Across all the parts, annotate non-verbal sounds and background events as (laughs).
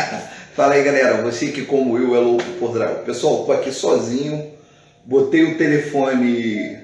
(laughs) Fala aí galera, você que como eu é louco por dragão. Pessoal, tô aqui sozinho, botei o telefone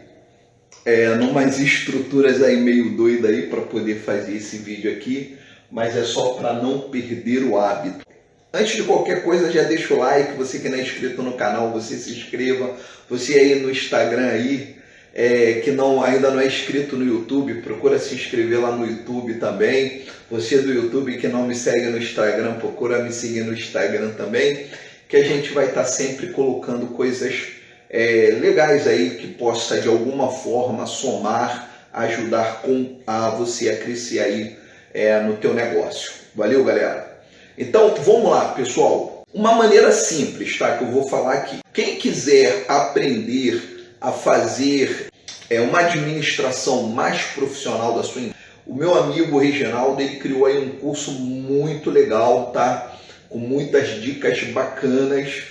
é, numas estruturas aí meio doidas aí para poder fazer esse vídeo aqui, mas é só para não perder o hábito. Antes de qualquer coisa, já deixa o like, você que não é inscrito no canal, você se inscreva, você aí no Instagram aí, é, que não, ainda não é inscrito no YouTube, procura se inscrever lá no YouTube também. Você do YouTube que não me segue no Instagram, procura me seguir no Instagram também, que a gente vai estar tá sempre colocando coisas é, legais aí que possa de alguma forma somar, ajudar com a você a crescer aí é, no teu negócio. Valeu, galera? Então, vamos lá, pessoal. Uma maneira simples, tá? Que eu vou falar aqui. Quem quiser aprender a fazer é, uma administração mais profissional da sua empresa. O meu amigo Reginaldo ele criou aí um curso muito legal, tá? Com muitas dicas bacanas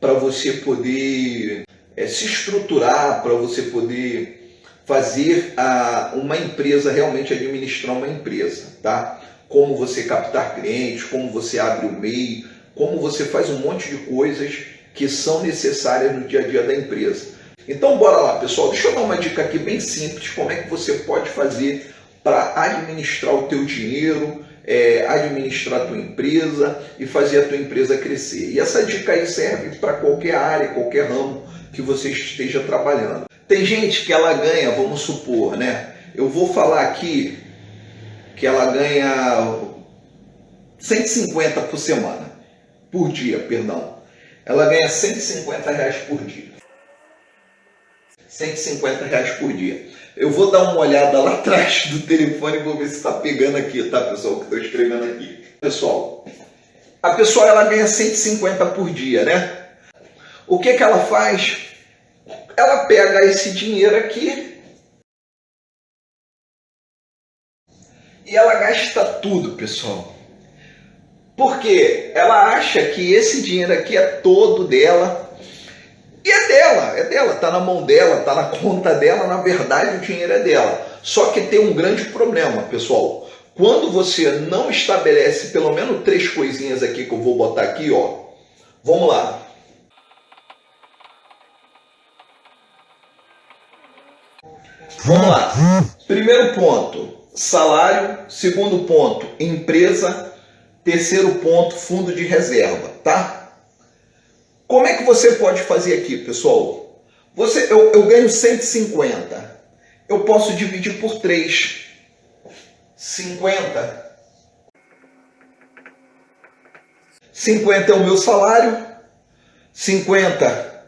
para você poder é, se estruturar, para você poder fazer a, uma empresa realmente administrar uma empresa, tá? Como você captar clientes, como você abre o MEI, como você faz um monte de coisas que são necessárias no dia a dia da empresa. Então bora lá pessoal, deixa eu dar uma dica aqui bem simples, como é que você pode fazer para administrar o teu dinheiro, é, administrar a tua empresa e fazer a tua empresa crescer. E essa dica aí serve para qualquer área, qualquer ramo que você esteja trabalhando. Tem gente que ela ganha, vamos supor, né? Eu vou falar aqui que ela ganha 150 por semana, por dia, perdão. Ela ganha 150 reais por dia. 150 reais por dia. Eu vou dar uma olhada lá (laughs) atrás do telefone e vou ver se está pegando aqui, tá, pessoal? Que estou escrevendo aqui. Pessoal, a pessoa ela ganha 150 por dia, né? O que, que ela faz? Ela pega esse dinheiro aqui e ela gasta tudo, pessoal. Porque ela acha que esse dinheiro aqui é todo dela, e é dela, é dela, tá na mão dela, tá na conta dela, na verdade o dinheiro é dela. Só que tem um grande problema, pessoal. Quando você não estabelece pelo menos três coisinhas aqui que eu vou botar aqui, ó. Vamos lá. Vamos lá. Primeiro ponto, salário. Segundo ponto, empresa. Terceiro ponto, fundo de reserva, tá? Como é que você pode fazer aqui, pessoal? Você, eu, eu ganho 150. Eu posso dividir por 3. 50. 50 é o meu salário. 50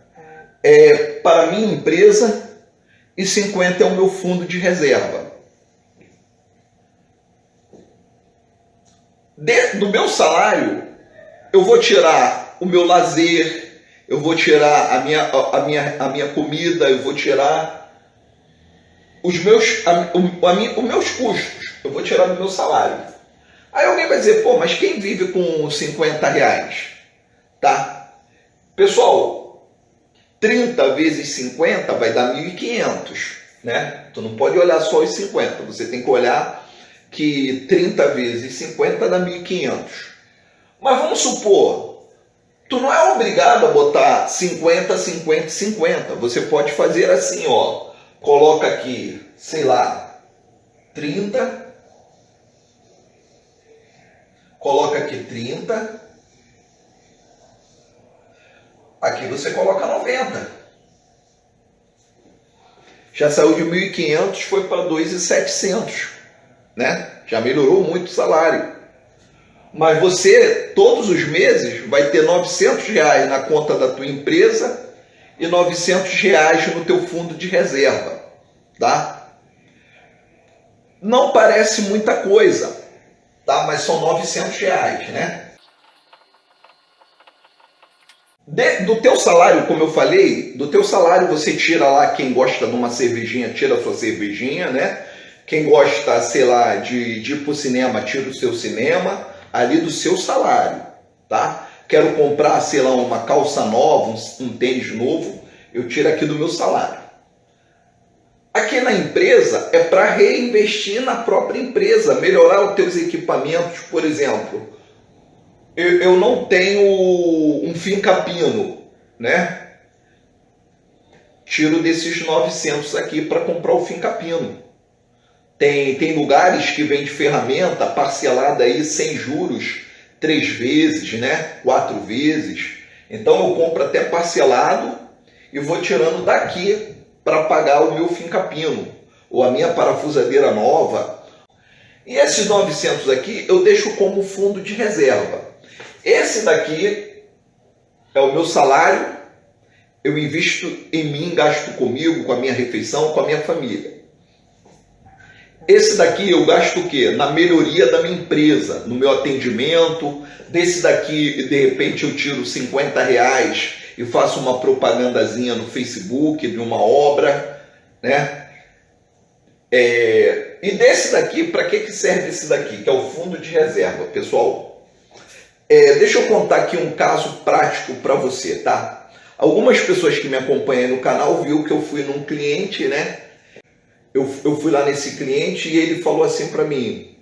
é para a minha empresa. E 50 é o meu fundo de reserva. De, do meu salário, eu vou tirar o meu lazer, eu vou tirar a minha, a minha, a minha comida, eu vou tirar os meus, a, a, a, os meus custos, eu vou tirar do meu salário. Aí alguém vai dizer, pô, mas quem vive com 50 reais? Tá? Pessoal, 30 vezes 50 vai dar 1.500, né? Tu não pode olhar só os 50, você tem que olhar que 30 vezes 50 dá 1.500. Mas vamos supor Tu não é obrigado a botar 50, 50, 50. Você pode fazer assim, ó. Coloca aqui, sei lá, 30. Coloca aqui 30. Aqui você coloca 90. Já saiu de 1.500, foi para 2.700, né? Já melhorou muito o salário. Mas você, todos os meses, vai ter 900 reais na conta da tua empresa e 900 reais no teu fundo de reserva, tá? Não parece muita coisa, tá? Mas são 900 reais, né? De, do teu salário, como eu falei, do teu salário você tira lá quem gosta de uma cervejinha, tira a sua cervejinha, né? Quem gosta, sei lá, de, de ir pro cinema, tira o seu cinema ali do seu salário, tá? Quero comprar, sei lá, uma calça nova, um, tênis novo, eu tiro aqui do meu salário. Aqui na empresa é para reinvestir na própria empresa, melhorar os teus equipamentos, por exemplo. eu, eu não tenho um fim capino, né? Tiro desses 900 aqui para comprar o fim capino. Tem, tem lugares que vende ferramenta parcelada aí sem juros, três vezes, né? Quatro vezes. Então eu compro até parcelado e vou tirando daqui para pagar o meu fim capino ou a minha parafusadeira nova. E esses 900 aqui eu deixo como fundo de reserva. Esse daqui é o meu salário, eu invisto em mim, gasto comigo, com a minha refeição, com a minha família. Esse daqui eu gasto o quê? Na melhoria da minha empresa, no meu atendimento. Desse daqui, de repente, eu tiro 50 reais e faço uma propagandazinha no Facebook de uma obra, né? É, e desse daqui, para que, que serve esse daqui? Que é o fundo de reserva, pessoal. É, deixa eu contar aqui um caso prático para você, tá? Algumas pessoas que me acompanham no canal viu que eu fui num cliente, né? Eu, eu fui lá nesse cliente e ele falou assim para mim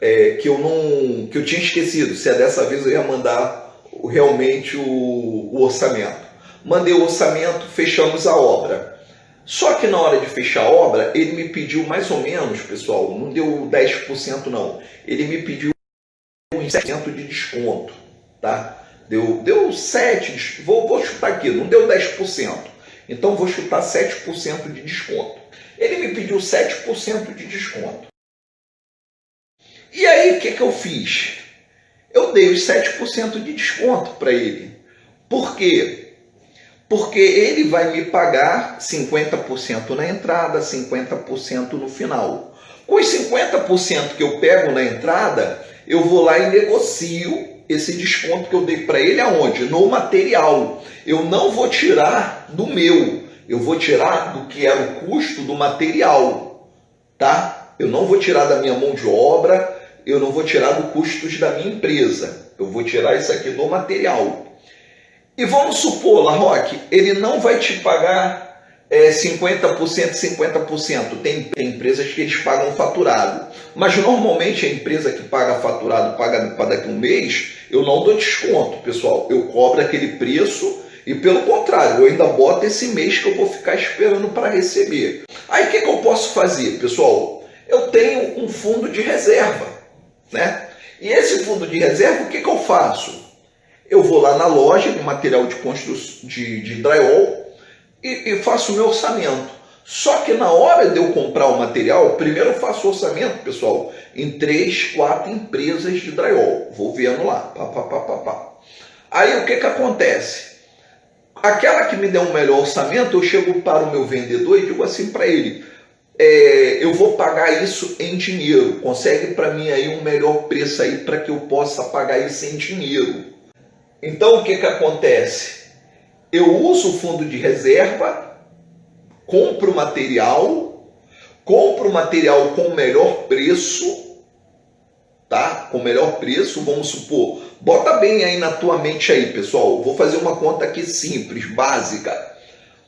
é, que eu não, que eu tinha esquecido. Se é dessa vez eu ia mandar realmente o, o orçamento. Mandei o orçamento, fechamos a obra. Só que na hora de fechar a obra, ele me pediu mais ou menos, pessoal, não deu 10% não, ele me pediu um 7% de desconto, tá? Deu, deu 7%, vou, vou chutar aqui, não deu 10%, então vou chutar 7% de desconto. Ele me pediu 7% de desconto. E aí, o que, que eu fiz? Eu dei os 7% de desconto para ele. Por quê? porque ele vai me pagar 50% na entrada, 50% no final. Com os 50% que eu pego na entrada, eu vou lá e negocio esse desconto que eu dei para ele aonde? No material. Eu não vou tirar do meu, eu vou tirar do que era o custo do material, tá? Eu não vou tirar da minha mão de obra, eu não vou tirar do custos da minha empresa. Eu vou tirar isso aqui do material. E vamos supor, La Roque, ele não vai te pagar é, 50%, 50%. Tem, tem empresas que eles pagam faturado. Mas normalmente a empresa que paga faturado, paga para daqui a um mês, eu não dou desconto, pessoal. Eu cobro aquele preço e pelo contrário, eu ainda boto esse mês que eu vou ficar esperando para receber. Aí o que, que eu posso fazer, pessoal? Eu tenho um fundo de reserva, né? E esse fundo de reserva, o que, que eu faço? eu vou lá na loja de material de construção de, de drywall e, e faço o meu orçamento. Só que na hora de eu comprar o material, primeiro eu faço orçamento, pessoal, em três, quatro empresas de drywall. Vou vendo lá. Pá, pá, pá, pá, pá. Aí o que, que acontece? Aquela que me der um melhor orçamento, eu chego para o meu vendedor e digo assim para ele: é, eu vou pagar isso em dinheiro. Consegue para mim aí um melhor preço aí para que eu possa pagar isso em dinheiro. Então o que, que acontece? Eu uso o fundo de reserva, compro material, compro material com melhor preço, tá? Com melhor preço, vamos supor. Bota bem aí na tua mente aí, pessoal. Vou fazer uma conta aqui simples, básica.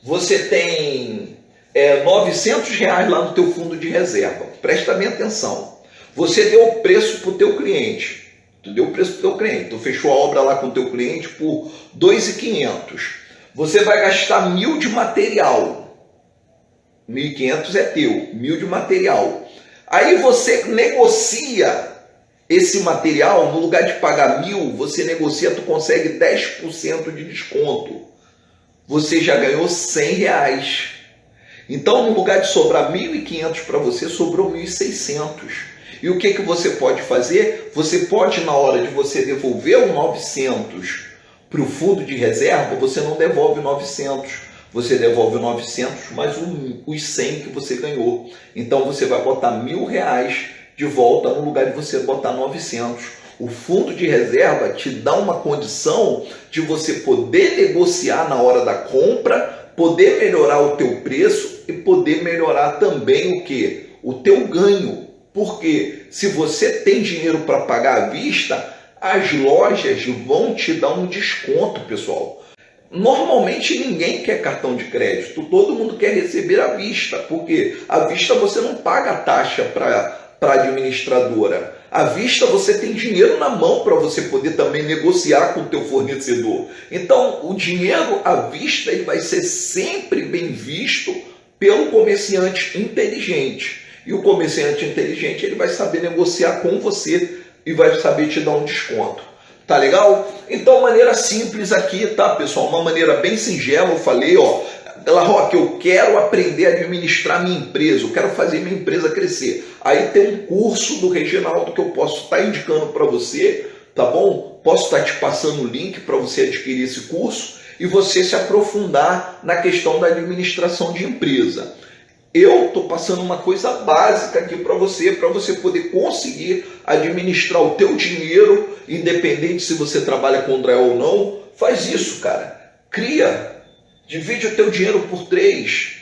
Você tem é, 900 reais lá no teu fundo de reserva. Presta bem atenção. Você deu o preço para o teu cliente. Tu deu o preço para o teu cliente. Tu fechou a obra lá com o teu cliente por 2.500. Você vai gastar mil de material. 1.500 é teu, mil de material. Aí você negocia esse material, no lugar de pagar mil, você negocia, tu consegue 10% de desconto. Você já ganhou 100 reais. Então, no lugar de sobrar 1.500 para você, sobrou 1.600. E o que, que você pode fazer? Você pode, na hora de você devolver o 900 para o fundo de reserva, você não devolve 900, você devolve 900 mais um, os 100 que você ganhou. Então você vai botar mil reais de volta no lugar de você botar 900. O fundo de reserva te dá uma condição de você poder negociar na hora da compra, poder melhorar o teu preço e poder melhorar também o que? O teu ganho. Porque se você tem dinheiro para pagar à vista, as lojas vão te dar um desconto, pessoal. Normalmente ninguém quer cartão de crédito, todo mundo quer receber à vista, porque à vista você não paga taxa para a administradora. À vista você tem dinheiro na mão para você poder também negociar com o teu fornecedor. Então, o dinheiro à vista ele vai ser sempre bem visto pelo comerciante inteligente. E o comerciante inteligente ele vai saber negociar com você e vai saber te dar um desconto. Tá legal? Então, maneira simples aqui, tá, pessoal? Uma maneira bem singela, eu falei, ó, ela, Rock, eu quero aprender a administrar minha empresa, eu quero fazer minha empresa crescer. Aí tem um curso do Reginaldo que eu posso estar tá indicando para você, tá bom? Posso estar tá te passando o link para você adquirir esse curso e você se aprofundar na questão da administração de empresa. Eu estou passando uma coisa básica aqui para você, para você poder conseguir administrar o teu dinheiro, independente se você trabalha com André ou não. Faz isso, cara. Cria Divide o teu dinheiro por três.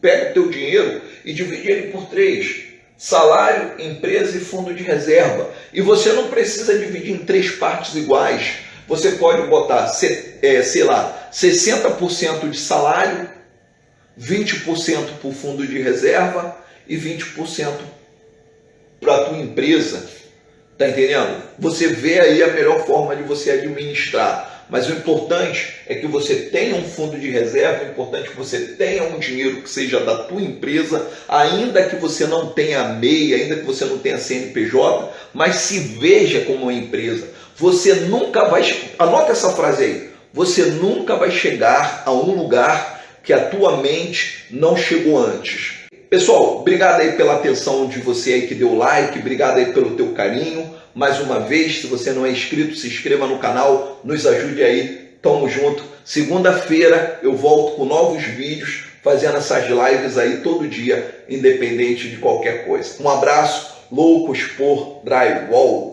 Pega o teu dinheiro e divide ele por três. Salário, empresa e fundo de reserva. E você não precisa dividir em três partes iguais. Você pode botar, é, sei lá, 60% de salário, 20% para o fundo de reserva e 20% para a tua empresa. Tá entendendo? Você vê aí a melhor forma de você administrar. Mas o importante é que você tenha um fundo de reserva, o importante é que você tenha um dinheiro que seja da tua empresa, ainda que você não tenha MEI, ainda que você não tenha CNPJ, mas se veja como uma empresa. Você nunca vai, anota essa frase aí, você nunca vai chegar a um lugar que a tua mente não chegou antes. Pessoal, obrigado aí pela atenção de você aí que deu like, obrigado aí pelo teu carinho. Mais uma vez, se você não é inscrito, se inscreva no canal, nos ajude aí. Tamo junto. Segunda-feira eu volto com novos vídeos, fazendo essas lives aí todo dia, independente de qualquer coisa. Um abraço, loucos por drywall.